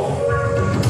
Música